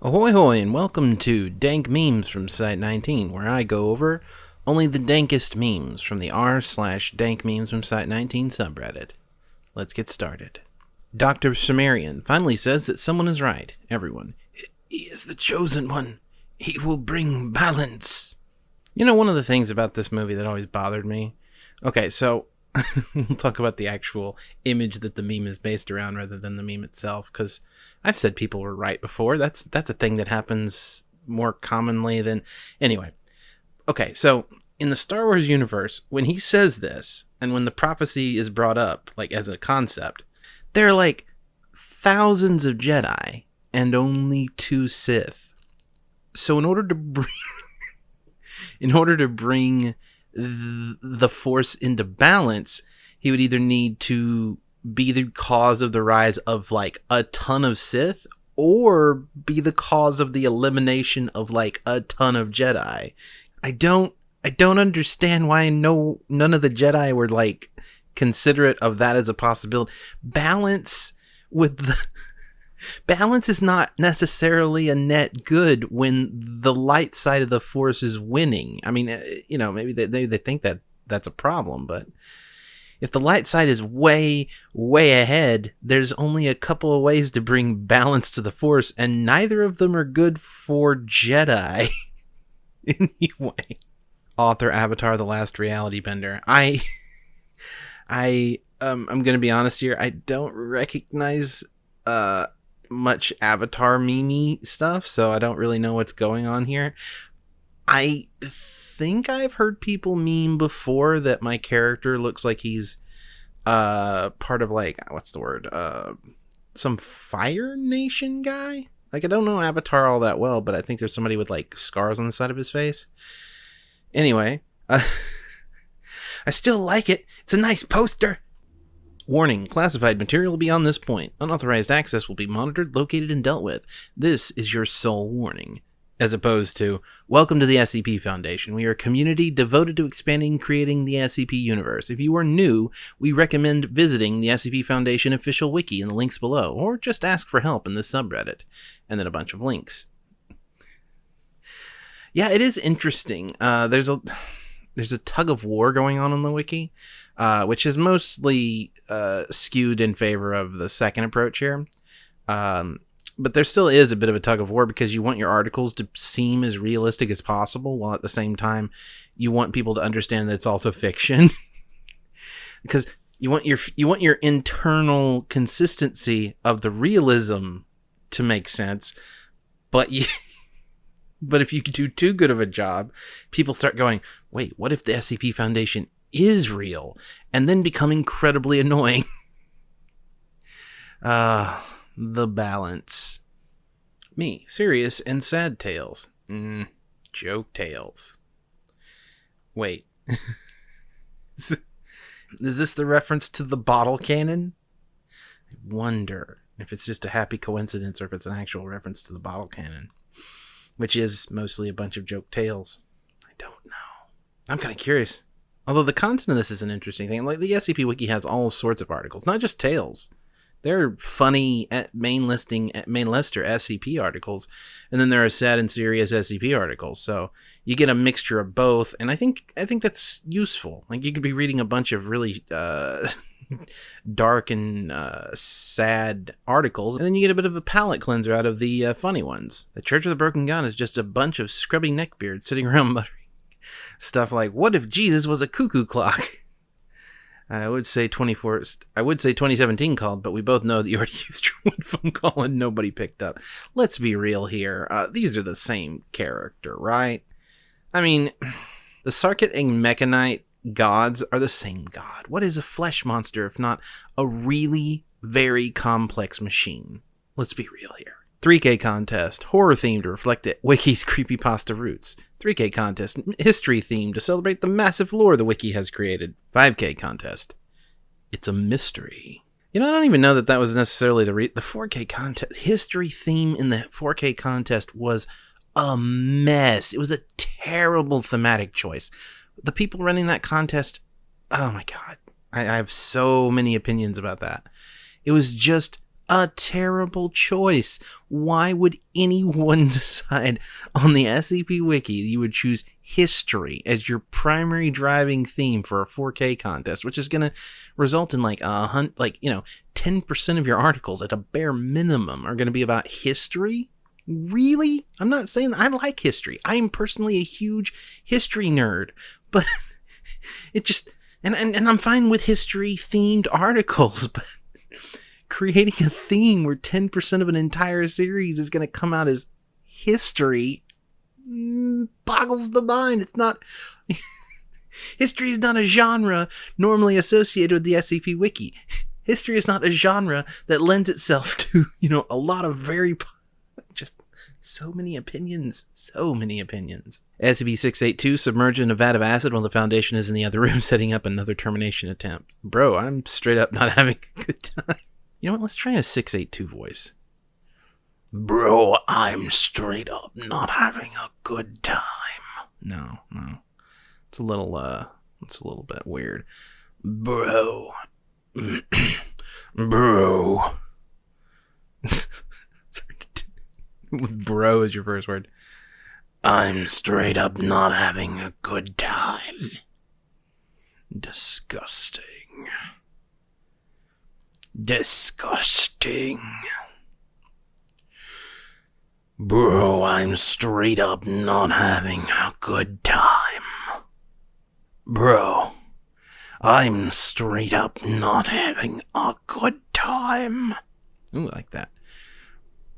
Ahoy hoy and welcome to Dank Memes from Site 19, where I go over only the dankest memes from the r slash dank memes from Site 19 subreddit. Let's get started. Dr. Cimmerian finally says that someone is right. Everyone. He is the chosen one. He will bring balance. You know, one of the things about this movie that always bothered me? Okay, so we'll talk about the actual image that the meme is based around rather than the meme itself, because I've said people were right before. That's that's a thing that happens more commonly than anyway. Okay, so in the Star Wars universe, when he says this and when the prophecy is brought up like as a concept, there are like thousands of Jedi and only two Sith. So in order to bring in order to bring th- the force into balance, he would either need to be the cause of the rise of like a ton of Sith or be the cause of the elimination of like a ton of Jedi. I don't I don't understand why no none of the Jedi were like considerate of that as a possibility. Balance with the balance is not necessarily a net good when the light side of the force is winning. I mean, eh, you know, maybe they they, they think that that's a problem, but if the light side is way, way ahead, there's only a couple of ways to bring balance to the Force, and neither of them are good for Jedi. anyway, author Avatar: The Last Reality Bender. I, I, um, I'm gonna be honest here. I don't recognize uh much Avatar mimi stuff, so I don't really know what's going on here. I think I've heard people meme before that my character looks like he's uh part of like what's the word uh some Fire Nation guy. Like I don't know Avatar all that well, but I think there's somebody with like scars on the side of his face. Anyway, uh, I still like it. It's a nice poster. Warning, classified material beyond this point. Unauthorized access will be monitored, located, and dealt with. This is your sole warning as opposed to welcome to the SCP Foundation. We are a community devoted to expanding and creating the SCP universe. If you are new, we recommend visiting the SCP Foundation official wiki in the links below, or just ask for help in this subreddit, and then a bunch of links. yeah, it is interesting. Uh, there's a there's a tug of war going on on the wiki, uh, which is mostly uh, skewed in favor of the second approach here. Um, but there still is a bit of a tug of war because you want your articles to seem as realistic as possible while at the same time you want people to understand that it's also fiction because you want your you want your internal consistency of the realism to make sense but you but if you do too good of a job people start going wait what if the scp foundation is real and then become incredibly annoying uh the balance. Me, serious and sad tales. Mm, joke tales. Wait. Is this the reference to the bottle cannon? I wonder if it's just a happy coincidence or if it's an actual reference to the bottle cannon, which is mostly a bunch of joke tales. I don't know. I'm kind of curious. Although the content of this is an interesting thing. Like the SCP Wiki has all sorts of articles, not just tales. They're funny main listing main lister SCP articles, and then there are sad and serious SCP articles. So you get a mixture of both, and I think I think that's useful. Like you could be reading a bunch of really uh, dark and uh, sad articles, and then you get a bit of a palate cleanser out of the uh, funny ones. The Church of the Broken God is just a bunch of scrubby neckbeards sitting around muttering stuff like, "What if Jesus was a cuckoo clock?" I would say 24. I would say 2017 called, but we both know that you already used your one phone call and nobody picked up. Let's be real here. Uh, these are the same character, right? I mean, the Sarkic and Mekhanite gods are the same god. What is a flesh monster if not a really very complex machine? Let's be real here. 3K contest, horror themed to reflect it, Wiki's creepypasta roots. 3K contest, history themed to celebrate the massive lore the Wiki has created. 5K contest, it's a mystery. You know, I don't even know that that was necessarily the re- the 4K contest. History theme in the 4K contest was a mess. It was a terrible thematic choice. The people running that contest, oh my god, I, I have so many opinions about that. It was just a terrible choice. Why would anyone decide on the SCP Wiki you would choose history as your primary driving theme for a 4K contest, which is going to result in like a hunt, like, you know, 10% of your articles at a bare minimum are going to be about history? Really? I'm not saying I like history. I am personally a huge history nerd, but it just and, and and I'm fine with history themed articles, but creating a theme where 10% of an entire series is going to come out as history mm, boggles the mind. It's not. history is not a genre normally associated with the SCP Wiki. History is not a genre that lends itself to, you know, a lot of very. just so many opinions. So many opinions. SCP 682 submerged in a vat of acid while the Foundation is in the other room setting up another termination attempt. Bro, I'm straight up not having a good time. You know what? Let's try a 682 voice. Bro, I'm straight up not having a good time. No, no. It's a little, uh, it's a little bit weird. Bro. Bro. Bro is your first word. I'm straight up not having a good time. Disgusting. Disgusting. Bro, I'm straight up not having a good time. Bro, I'm straight up not having a good time. Ooh, like that.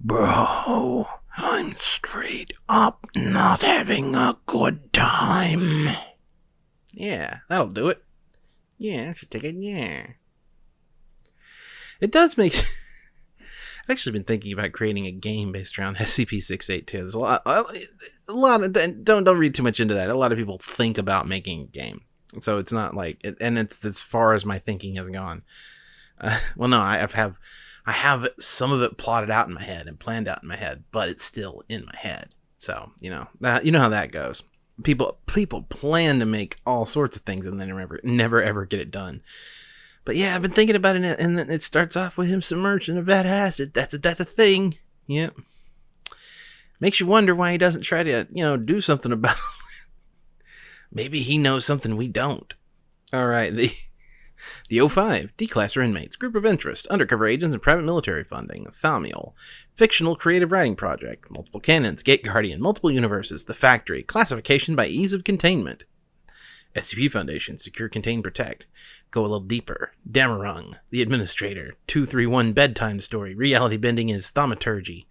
Bro, I'm straight up not having a good time. Yeah, that'll do it. Yeah, I should take it. Yeah. It does make. I've actually been thinking about creating a game based around SCP-682. There's a lot, a lot of don't don't read too much into that. A lot of people think about making a game, so it's not like, and it's as far as my thinking has gone. Uh, well, no, I have I have some of it plotted out in my head and planned out in my head, but it's still in my head. So you know that you know how that goes. People people plan to make all sorts of things and then never never ever get it done. But yeah, I've been thinking about it, and then it starts off with him submerged in a vat acid. That's a, that's a thing. Yep. Makes you wonder why he doesn't try to, you know, do something about it. Maybe he knows something we don't. All right, the the O5, D-classer inmates, group of interest, undercover agents and private military funding, Thaumiel, fictional creative writing project, multiple canons, Gate Guardian, multiple universes, the factory, classification by ease of containment. SCP Foundation, Secure, Contain, Protect. Go a little deeper. Damarung, The Administrator, 231 Bedtime Story. Reality Bending is Thaumaturgy.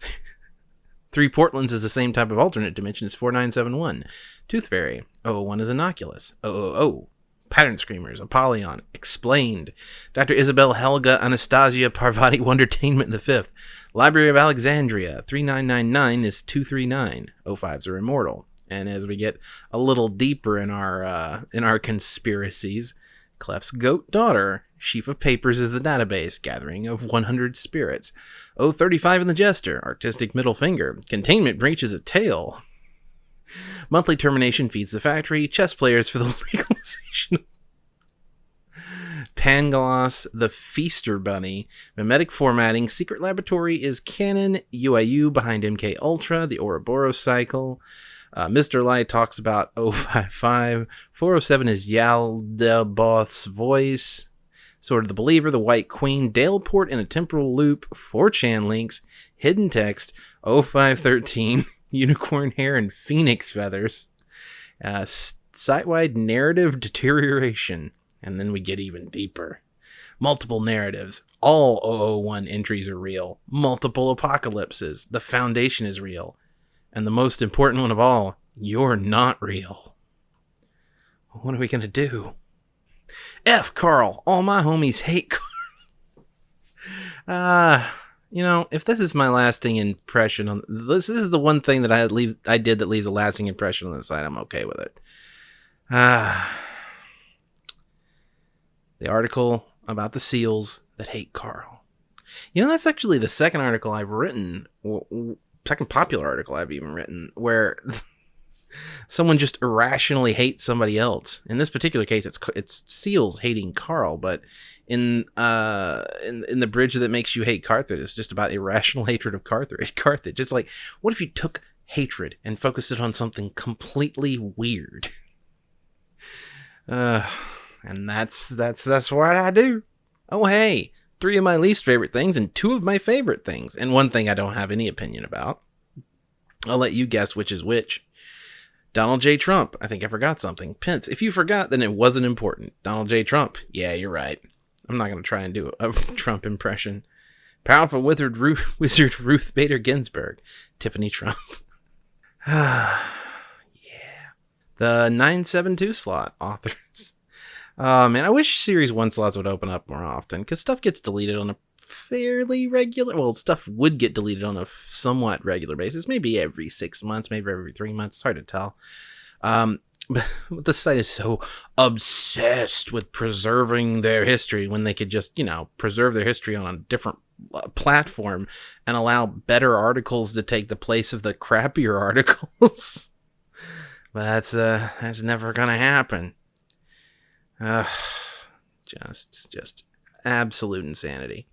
Three Portlands is the same type of alternate dimension as 4971. Tooth Fairy. 001 is Innocuous. 000. Pattern Screamers. Apollyon. Explained. Dr. Isabel Helga Anastasia Parvati Wondertainment the Fifth. Library of Alexandria. 3999 is 239. 05s are immortal. And as we get a little deeper in our uh, in our conspiracies, Clef's goat daughter, sheaf of papers is the database, gathering of 100 spirits. 035 in the jester, artistic middle finger, containment breach is a tale. Monthly termination feeds the factory, chess players for the legalization Pangloss, the Feaster Bunny, memetic formatting, secret laboratory is canon, UIU behind MK Ultra, the Ouroboros cycle, uh, Mr. Light talks about 055. 407 is Yaldabaoth's voice. Sword of the Believer, The White Queen, Daleport in a Temporal Loop, 4chan links, Hidden Text, 0513, Unicorn Hair and Phoenix Feathers, uh, site-wide narrative deterioration, and then we get even deeper. Multiple narratives. All 001 entries are real. Multiple apocalypses. The Foundation is real. And the most important one of all, you're not real. What are we going to do? F Carl. All my homies hate Carl. Ah, uh, you know, if this is my lasting impression on this, this is the one thing that I leave I did that leaves a lasting impression on the site. I'm okay with it. Ah, uh, the article about the seals that hate Carl. You know, that's actually the second article I've written second popular article I've even written where someone just irrationally hates somebody else. In this particular case, it's it's Seals hating Carl, but in uh in in the bridge that makes you hate Carthage, it's just about irrational hatred of Carthage. Carthage. It's like, what if you took hatred and focused it on something completely weird? Uh, and that's that's that's what I do. Oh hey, three of my least favorite things and two of my favorite things, and one thing I don't have any opinion about. I'll let you guess which is which. Donald J. Trump. I think I forgot something. Pence. If you forgot, then it wasn't important. Donald J. Trump. Yeah, you're right. I'm not going to try and do a Trump impression. Powerful withered Ruth, wizard Ruth Bader Ginsburg. Tiffany Trump. yeah. The 972 slot authors. Oh man, I wish Series 1 slots would open up more often because stuff gets deleted on a fairly regular. Well, stuff would get deleted on a somewhat regular basis, maybe every six months, maybe every three months. It's hard to tell. Um, but the site is so obsessed with preserving their history when they could just, you know, preserve their history on a different uh, platform and allow better articles to take the place of the crappier articles. but that's uh that's never gonna happen. Uh, just just absolute insanity.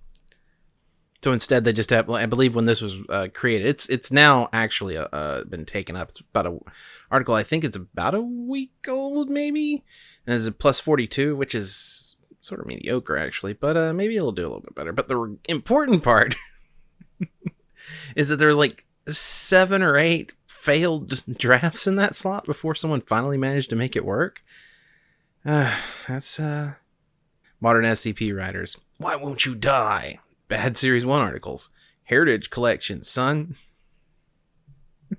So instead, they just have. I believe when this was uh, created, it's it's now actually uh, uh, been taken up. It's about a article. I think it's about a week old, maybe, and it's a plus forty two, which is sort of mediocre actually. But uh, maybe it'll do a little bit better. But the important part is that there's like seven or eight failed drafts in that slot before someone finally managed to make it work. Uh, that's uh, modern SCP writers. Why won't you die? Bad Series 1 articles. Heritage Collection, son.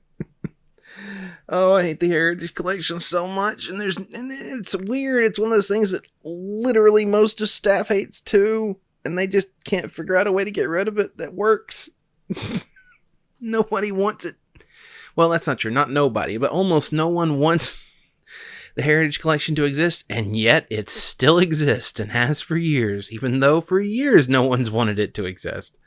oh, I hate the Heritage Collection so much. And there's and it's weird. It's one of those things that literally most of staff hates too. And they just can't figure out a way to get rid of it that works. nobody wants it. Well, that's not true. Not nobody, but almost no one wants the Heritage Collection to exist, and yet it still exists and has for years, even though for years no one's wanted it to exist.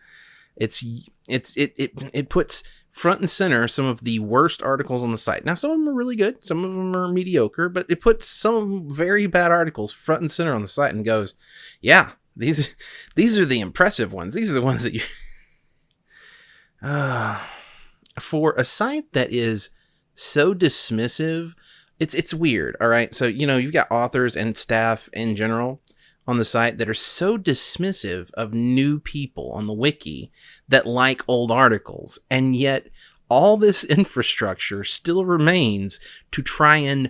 It's it's it it it puts front and center some of the worst articles on the site. Now some of them are really good, some of them are mediocre, but it puts some very bad articles front and center on the site and goes, "Yeah, these these are the impressive ones. These are the ones that you uh, for a site that is so dismissive it's it's weird all right? So you know you've got authors and staff in general on the site that are so dismissive of new people on the wiki that like old articles and yet all this infrastructure still remains to try and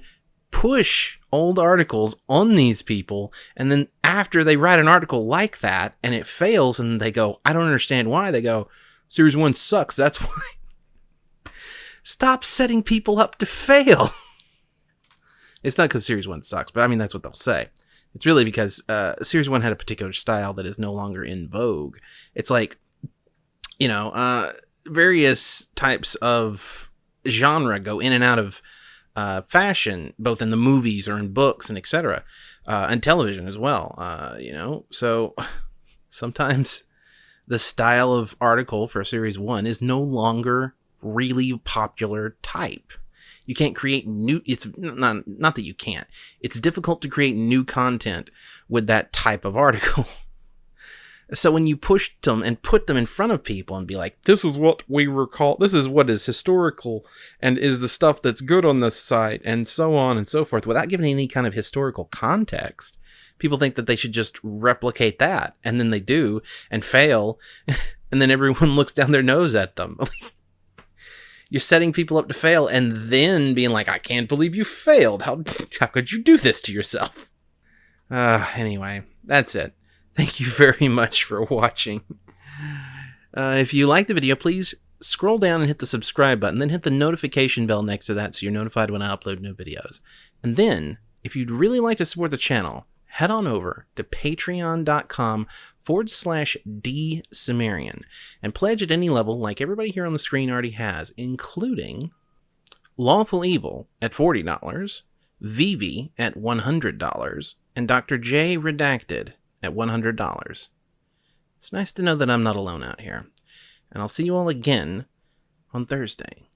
push old articles on these people and then after they write an article like that and it fails and they go i don't understand why they go series 1 sucks that's why. Stop setting people up to fail It's not because Series 1 sucks, but I mean, that's what they'll say. It's really because uh, Series 1 had a particular style that is no longer in vogue. It's like, you know, uh, various types of genre go in and out of uh, fashion, both in the movies or in books and etc., uh, and television as well. Uh, you know, so sometimes the style of article for Series 1 is no longer really popular type. You can't create new it's not not that you can't. It's difficult to create new content with that type of article. so when you push them and put them in front of people and be like, this is what we recall, this is what is historical and is the stuff that's good on this site and so on and so forth without giving any kind of historical context, people think that they should just replicate that and then they do and fail and then everyone looks down their nose at them. You're setting people up to fail and then being like, I can't believe you failed. How, how could you do this to yourself? Uh, anyway, that's it. Thank you very much for watching. Uh, if you like the video, please scroll down and hit the subscribe button, then hit the notification bell next to that so you're notified when I upload new videos. And then, if you'd really like to support the channel, head on over to patreon.com forward slash D Cimmerian and pledge at any level like everybody here on the screen already has, including Lawful Evil at $40, Vivi at $100, and Dr. J Redacted at $100. It's nice to know that I'm not alone out here. And I'll see you all again on Thursday.